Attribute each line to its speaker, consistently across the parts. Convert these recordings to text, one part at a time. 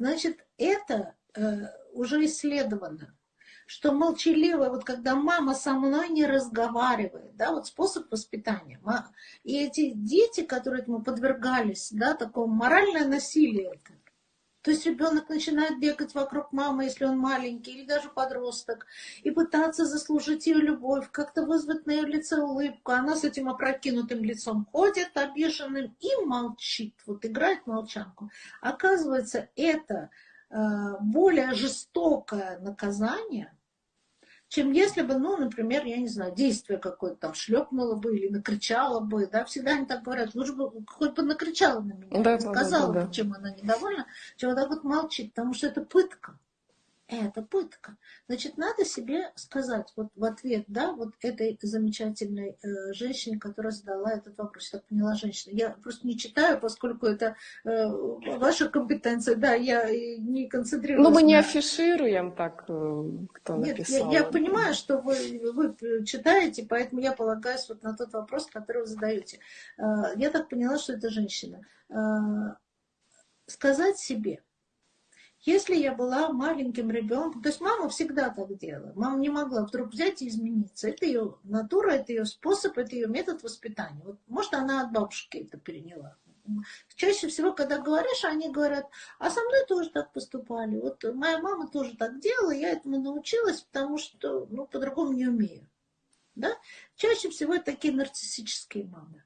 Speaker 1: Значит, это э, уже исследовано что молчаливая, вот когда мама со мной не разговаривает, да, вот способ воспитания. И эти дети, которые этому подвергались, да, такому моральное насилие это. То есть ребенок начинает бегать вокруг мамы, если он маленький, или даже подросток, и пытаться заслужить ее любовь, как-то вызвать на ее лице улыбку. Она с этим опрокинутым лицом ходит, обиженным, и молчит. Вот играет молчанку. Оказывается, это э, более жестокое наказание, чем если бы, ну, например, я не знаю, действие какое-то там шлепнуло бы или накричала бы, да, всегда они так говорят, лучше бы хоть бы накричала на меня, да, сказала да, да, да. чем она недовольна, чем вот так вот молчит, потому что это пытка это пытка. Значит, надо себе сказать вот в ответ, да, вот этой замечательной э, женщине, которая задала этот вопрос. Я так поняла, женщина. Я просто не читаю, поскольку это э, ваша компетенция, да, я не концентрируюсь.
Speaker 2: Ну, мы не афишируем так, э, кто
Speaker 1: Нет,
Speaker 2: написал.
Speaker 1: Я, я понимаю, что вы, вы читаете, поэтому я полагаюсь вот на тот вопрос, который вы задаете. Э, я так поняла, что это женщина. Э, сказать себе – если я была маленьким ребенком, то есть мама всегда так делала. Мама не могла вдруг взять и измениться. Это ее натура, это ее способ, это ее метод воспитания. Вот, может, она от бабушки это переняла. Чаще всего, когда говоришь, они говорят, а со мной тоже так поступали. Вот моя мама тоже так делала, я этому научилась, потому что ну, по-другому не умею. Да? Чаще всего это такие нарциссические мамы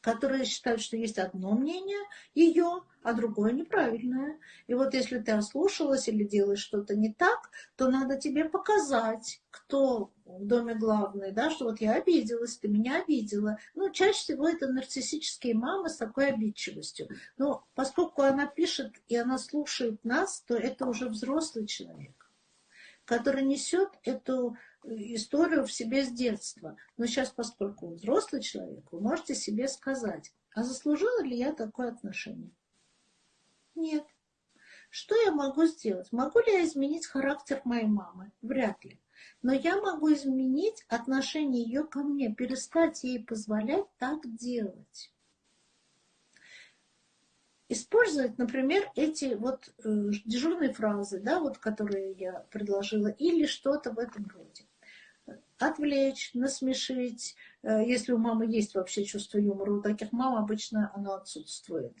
Speaker 1: которые считают, что есть одно мнение ее, а другое неправильное. И вот если ты ослушалась или делаешь что-то не так, то надо тебе показать, кто в доме главный, да, что вот я обиделась, ты меня обидела. Ну, чаще всего это нарциссические мамы с такой обидчивостью. Но поскольку она пишет и она слушает нас, то это уже взрослый человек, который несет эту историю в себе с детства. Но сейчас, поскольку вы взрослый человек, вы можете себе сказать, а заслужила ли я такое отношение? Нет. Что я могу сделать? Могу ли я изменить характер моей мамы? Вряд ли. Но я могу изменить отношение ее ко мне, перестать ей позволять так делать. Использовать, например, эти вот э, дежурные фразы, да, вот, которые я предложила, или что-то в этом роде отвлечь, насмешить. Э, если у мамы есть вообще чувство юмора, у таких мам обычно оно отсутствует.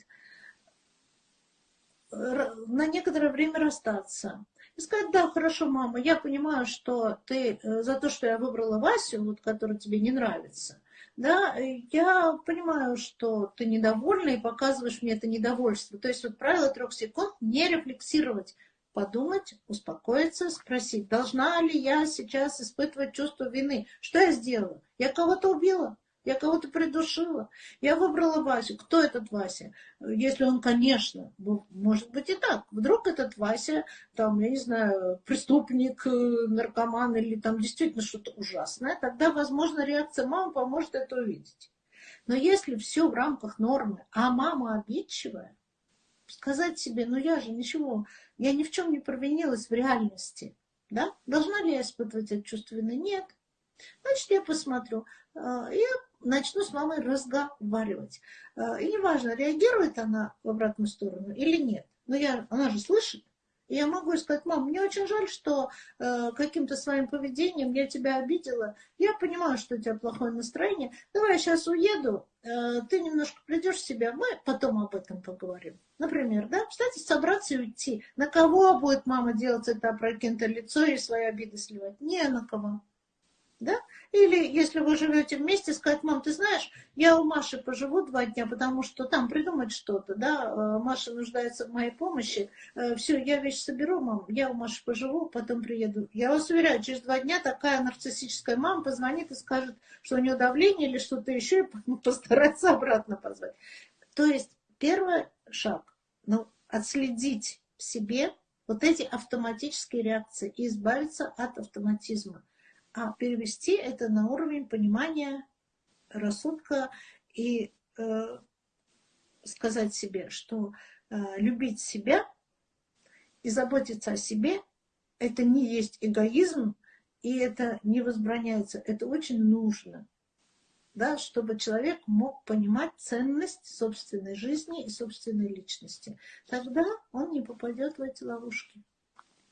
Speaker 1: На некоторое время расстаться. И сказать, да, хорошо, мама, я понимаю, что ты э, за то, что я выбрала Васю, вот, который тебе не нравится, да, я понимаю, что ты недовольна и показываешь мне это недовольство. То есть вот правило трех секунд не рефлексировать подумать, успокоиться, спросить, должна ли я сейчас испытывать чувство вины? Что я сделала? Я кого-то убила? Я кого-то придушила. Я выбрала Васю. Кто этот Вася? Если он, конечно, может быть и так. Вдруг этот Вася, там, я не знаю, преступник, э, наркоман или там действительно что-то ужасное, тогда, возможно, реакция мамы поможет это увидеть. Но если все в рамках нормы, а мама обидчивая, сказать себе, ну я же ничего, я ни в чем не провинилась в реальности. Да? Должна ли я испытывать это чувство вины? Нет. Значит, я посмотрю. А, я начну с мамой разговаривать. А, и неважно, реагирует она в обратную сторону или нет. Но я, она же слышит. И я могу сказать, мам, мне очень жаль, что э, каким-то своим поведением я тебя обидела. Я понимаю, что у тебя плохое настроение. Давай я сейчас уеду, э, ты немножко придешь в себя, мы потом об этом поговорим. Например, да, кстати, собраться и уйти. На кого будет мама делать это опрокинутое лицо и свои обиды сливать? Не на кого? Или если вы живете вместе, сказать, мам, ты знаешь, я у Маши поживу два дня, потому что там придумать что-то, да, э, Маша нуждается в моей помощи, э, все, я вещь соберу, мам, я у Маши поживу, потом приеду. Я вас уверяю, через два дня такая нарциссическая мама позвонит и скажет, что у нее давление или что-то еще, и постарается обратно позвать. То есть первый шаг, ну, отследить в себе вот эти автоматические реакции и избавиться от автоматизма а перевести это на уровень понимания рассудка и э, сказать себе, что э, любить себя и заботиться о себе это не есть эгоизм, и это не возбраняется, это очень нужно. да, чтобы человек мог понимать ценность собственной жизни и собственной личности. Тогда он не попадет в эти ловушки.